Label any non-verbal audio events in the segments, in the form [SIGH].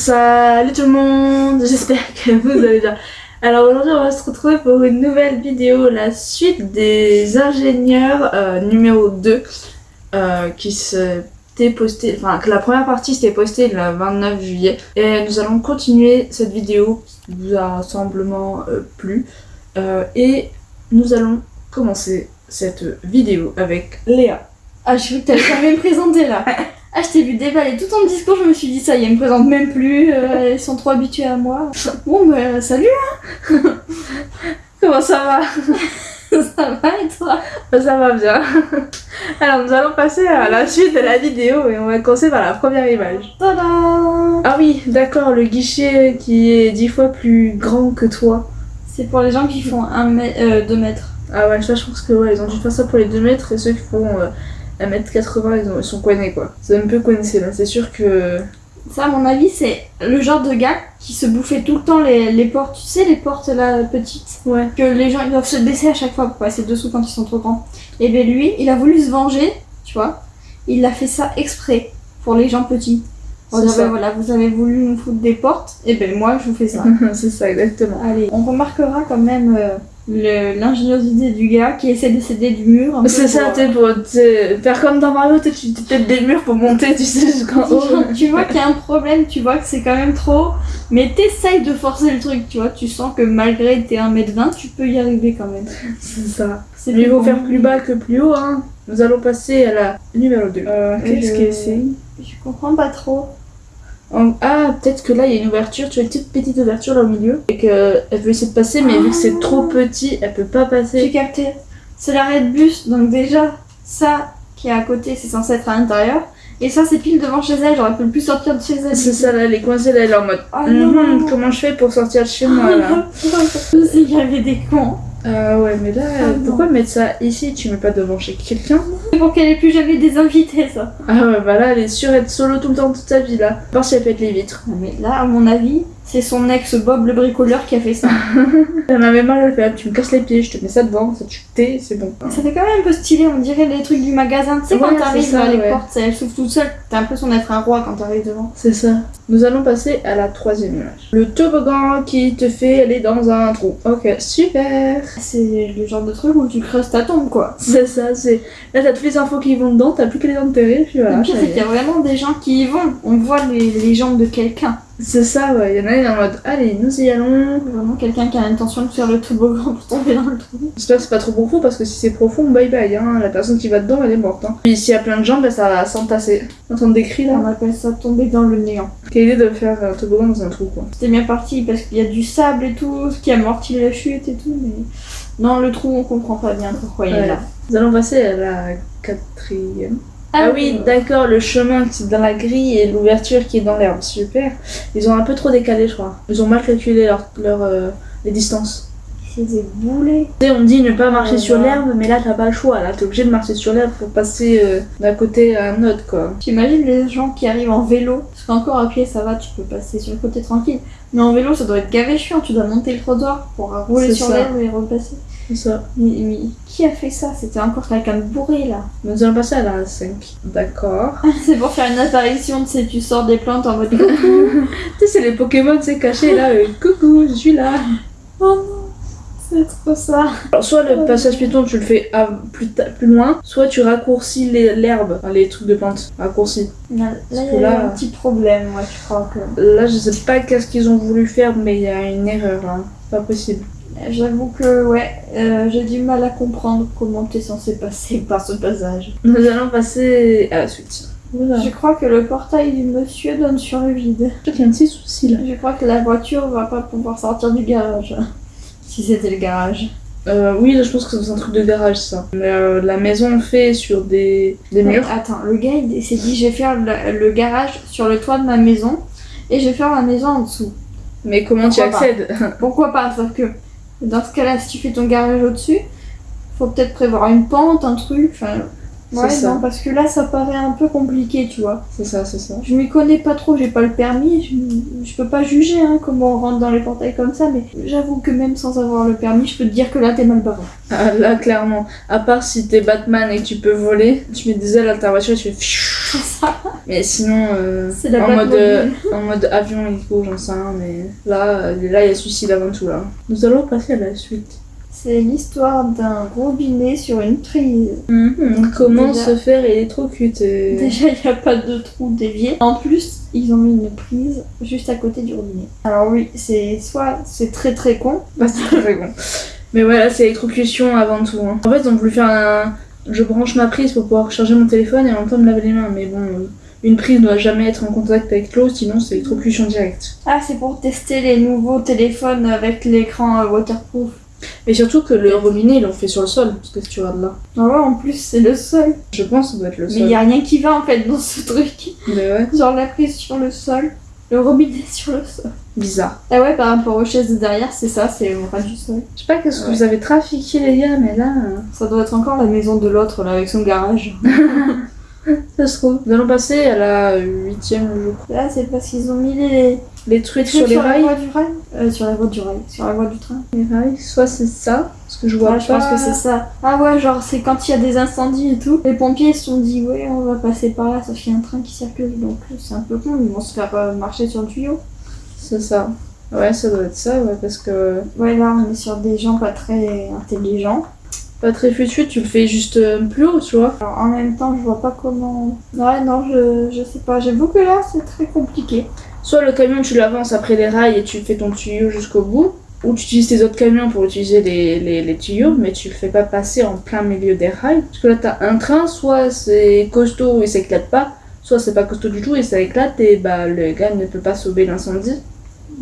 Salut tout le monde, j'espère que vous allez bien. Alors aujourd'hui on va se retrouver pour une nouvelle vidéo, la suite des ingénieurs euh, numéro 2 euh, qui s'était postée, enfin que la première partie s'était postée le 29 juillet et nous allons continuer cette vidéo qui vous a semblement euh, plu et nous allons commencer cette vidéo avec Léa. Ah, je crois que t'allais jamais me présenter là. [LAUGHS] Ah, je t'ai vu déballer tout ton discours, je me suis dit ça y est, me présentent même plus, euh, ils sont trop habitués à moi. Bon, bah, salut hein [LAUGHS] Comment ça va? [LAUGHS] Ça va et toi? Bah, Ça va bien. Alors nous allons passer à la suite de la vidéo et on va commencer par la première image. Tada Ah oui, d'accord, le guichet qui est dix fois plus grand que toi. C'est pour les gens qui font 2 mètres. Ah ouais, ça je pense que ouais, ils ont dû faire ça pour les 2 mètres et ceux qui font euh, 1m80 ils, ont- ils sont coincés quoi. C'est un peu coincé là, c'est sûr que... Ça, à mon avis, c'est le genre de gars qui se bouffait tout le temps les, les portes, tu sais, les portes là petites, Ouais. que les gens ils doivent se baisser à chaque fois pour passer dessous quand ils sont trop grands. Et ben lui, il a voulu se venger, tu vois. Il a fait ça exprès pour les gens petits. Ben voilà, vous avez voulu nous foutre des portes, et ben moi je vous fais ça. [LAUGHS] c'est ça exactement. Allez, on remarquera quand même euh, l'ingéniosité du gars qui essaie de s'aider du mur. C'est ça, sais, pour faire comme dans Mario, tu tapes des murs pour monter, tu sais, jusqu'en haut. euh, tu vois qu'il y a un problème, tu vois que c'est quand même trop, mais t'essayes de forcer le truc, tu vois, tu sens que malgré tes 1m20, tu peux y arriver quand même. C'est ça. C'est Mieux vaut faire plus bas que plus haut, hein. Nous allons passer à la numéro 2. Euh, qu'est-ce qu'est-ce que que c'est? Je comprends pas trop. Ah, peut-être que là, il y a une ouverture, tu vois, une toute petite ouverture là au milieu, et qu'elle veut essayer de passer, mais vu que c'est trop petit, elle peut pas J'ai passer. capté. C'est l'arrêt de bus, donc déjà, ça qui est à côté, c'est censé être à l'intérieur. Et ça, c'est pile devant chez elle, j'aurais pu plus sortir de chez elle. C'est ça, là, elle est coincée, là, elle est en mode... Oh Hum, non comment je fais pour sortir de chez moi, là? [LAUGHS] Qu'il y avait des cons. Ah ouais, mais là, Ah pourquoi mettre ça ici? Tu mets pas devant chez quelqu'un? Pour qu'elle ait plus jamais des invités, ça. Ah ouais, bah là, elle est sûre d'être solo tout le temps, toute sa vie, là. À part si elle pète les vitres. Mais là, à mon avis, c'est son ex Bob le bricoleur qui a fait ça. [LAUGHS] Elle m'avait mal, elle fait, ah, tu me casses les pieds, je te mets ça devant, ça tu tais, c'est bon. Ça fait quand même un peu stylé, on dirait les trucs du magasin. Tu sais, Ouais, quand t'arrives les ouais. portes, elles s'ouvrent toutes seules. T'as l'impression d'être un roi quand t'arrives devant. C'est ça. Nous allons passer à la troisième image. Le toboggan qui te fait aller dans un trou. Ok, super. C'est le genre de truc où tu creuses ta tombe, quoi. C'est ça, c'est. Là, t'as toutes les infos qui vont dedans, t'as plus qu'à les enterrer, puis voilà. le pire, c'est y qu'il y a vraiment des gens qui y vont. On voit les, les jambes de quelqu'un. C'est ça, ouais. Il y en a une en mode, allez, nous y allons. Vraiment quelqu'un qui a l'intention de faire le toboggan pour tomber dans le trou. J'espère que c'est pas trop profond parce que si c'est profond, bye bye. Hein. La personne qui va dedans, elle est morte. Hein. Puis s'il y a plein de gens, ben, ça va s'entasser. Entendre des cris là. On appelle ça tomber dans le néant. Quelle idée de faire un toboggan dans un trou, quoi. C'était bien parti parce qu'il y a du sable et tout, ce qui amortit la chute et tout, mais. Non, le trou, on comprend pas bien pourquoi il est là. Nous allons passer à la quatrième. Ah oui, d'accord, le chemin qui est dans la grille et l'ouverture qui est dans l'herbe. Super. Ils ont un peu trop décalé, je crois. Ils ont mal calculé leur, leur, euh, les distances. C'est des boulets. On dit ne pas marcher sur l'herbe, mais là t'as pas le choix. Là t'es obligé de marcher sur l'herbe pour passer euh, d'un côté à un autre, quoi. J'imagine les gens qui arrivent en vélo, parce qu'encore à pied ça va, tu peux passer sur le côté tranquille. Mais en vélo ça doit être gavé chiant, tu dois monter le trottoir pour rouler sur l'herbe et repasser. C'est ça. Mais, mais qui a fait ça? C'était encore quelqu'un de bourré là. Nous allons passer à la 5. D'accord. [LAUGHS] C'est pour faire une apparition, tu sais, tu sors des plantes en mode [LAUGHS] tu sais, c'est les Pokémon, c'est caché là. euh, coucou, je suis là. Oh non, c'est trop ça. Alors, soit le passage piéton, tu le fais à- plus, plus loin, soit tu raccourcis l'herbe, enfin, les trucs de plantes. Raccourcis. Là, il y a là- un petit problème, moi je crois que. Là, je sais pas qu'est-ce qu'ils ont voulu faire, mais il y a une erreur là. Pas possible. J'avoue que, ouais, euh, j'ai du mal à comprendre comment t'es censé passer [LAUGHS] par ce passage. Nous allons passer à la suite. Voilà. Je crois que le portail du monsieur donne sur le vide. Je crois qu'il y a un petit souci là. Je crois que la voiture va pas pouvoir sortir du garage. Si c'était le garage. Euh, oui, là, je pense que c'est un truc de garage ça. Mais euh, la maison fait sur des, des murs. attends, le gars il s'est dit je vais faire le, le garage sur le toit de ma maison et je vais faire ma maison en dessous. Mais comment tu y Pourquoi pas accèdes? [LAUGHS] Pourquoi pas Sauf que dans ce cas-là, si tu fais ton garage au-dessus, faut peut-être prévoir une pente, un truc. Enfin, Ouais, ça. non, parce que là, ça paraît un peu compliqué, tu vois. C'est ça, c'est ça. Je m'y connais pas trop, j'ai pas le permis, je, je peux pas juger hein, comment on rentre dans les portails comme ça, mais j'avoue que même sans avoir le permis, je peux te dire que là, t'es mal barré. Ah, là, clairement. À part si t'es Batman et que tu peux voler, tu mets des ailes à ta voiture et tu fais. Ça, Mais sinon, euh, la en, mode, euh, en mode avion, hélico, j'en sais rien, mais là, euh, là, il y a suicide avant tout, là. Nous allons passer à la suite. C'est l'histoire d'un robinet sur une prise. Mhm. Comment Déjà- se faire électrocuter [LAUGHS] Déjà, il n'y a pas de trou dévié. En plus, ils ont mis une prise juste à côté du robinet. Alors oui, c'est soit c'est très très con, [LAUGHS] Bah, c'est très bon. Mais ouais, là, c'est électrocution avant tout. hein. En fait, ils ont voulu faire un. Je branche ma prise pour pouvoir charger mon téléphone et en même temps me laver les mains. Mais bon, une prise ne doit jamais être en contact avec l'eau, sinon c'est électrocution directe. Ah, c'est pour tester les nouveaux téléphones avec l'écran euh, waterproof. Mais surtout que le robinet, ils l'ont fait sur le sol, parce que si tu regardes là. Ah ouais, en plus, c'est le sol. Je pense que ça doit être le Mais sol. il n'y a rien qui va en fait dans ce truc. Mais ouais, Genre la prise sur le sol, le robinet [LAUGHS] sur le sol. bizarre. Ah ouais, par rapport aux chaises de derrière, c'est ça, c'est au ras du sol. Je sais pas qu'est-ce que Ouais. vous avez trafiqué, les gars, mais là. euh, Ça doit être encore la maison de l'autre là avec son garage. [LAUGHS] Ça se trouve. Nous allons passer à la huitième, je crois. Là, c'est parce qu'ils ont mis les, Les trucs sur les rails. voie du rail. Euh, sur la voie du rail, sur la voie du train. Les rails, soit c'est ça, parce que je vois je pense que c'est ça. Ah ouais, genre c'est quand il y a des incendies et tout. Les pompiers se sont dit, ouais, on va passer par là, sauf qu'il y a un train qui circule, donc c'est un peu con, ils vont se faire euh, marcher sur le tuyau. C'est ça. Ouais, ça doit être ça, ouais, parce que. Ouais, là, on est sur des gens pas très intelligents. Pas très futur, tu le fais juste euh, plus haut, tu vois. Alors en même temps, je vois pas comment. Ouais, non, je, je sais pas. J'avoue que là, c'est très compliqué. Soit le camion, tu l'avances après les rails et tu fais ton tuyau jusqu'au bout, ou tu utilises tes autres camions pour utiliser les, les, les tuyaux, mais tu le fais pas passer en plein milieu des rails. Parce que là, t'as un train, soit c'est costaud et ça éclate pas, soit c'est pas costaud du tout et ça éclate et bah le gars ne peut pas sauver l'incendie.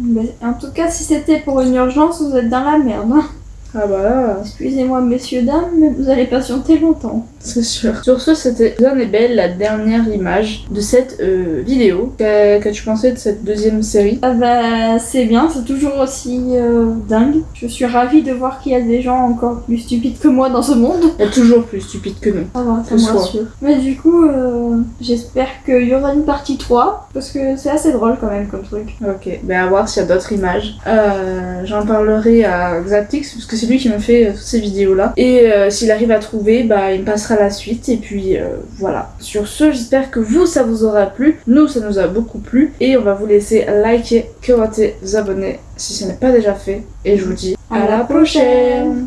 Mais en tout cas, si c'était pour une urgence, vous êtes dans la merde. hein. Ah bah là, Excusez-moi, messieurs, dames, mais vous allez patienter longtemps. C'est sûr. Sur ce, c'était bien et belle la dernière image de cette euh, vidéo. Qu'as- Qu'as-tu pensé de cette deuxième série? Ah bah, c'est bien, c'est toujours aussi euh, dingue. Je suis ravie de voir qu'il y a des gens encore plus stupides que moi dans ce monde. Il y a toujours plus stupide que nous. Ça va, ça me rassure. Mais du coup, euh, j'espère qu'il y aura une partie 3, parce que c'est assez drôle quand même comme truc. Ok, ben à voir s'il y a d'autres images. Euh, J'en parlerai à Xatix, parce que c'est lui qui me fait toutes ces vidéos-là. Et euh, s'il arrive à trouver, bah, il me passera la suite. Et puis euh, voilà. Sur ce, j'espère que vous, ça vous aura plu. Nous, ça nous a beaucoup plu. Et on va vous laisser liker, commenter, vous abonner si ce n'est pas déjà fait. Et je vous dis À la prochaine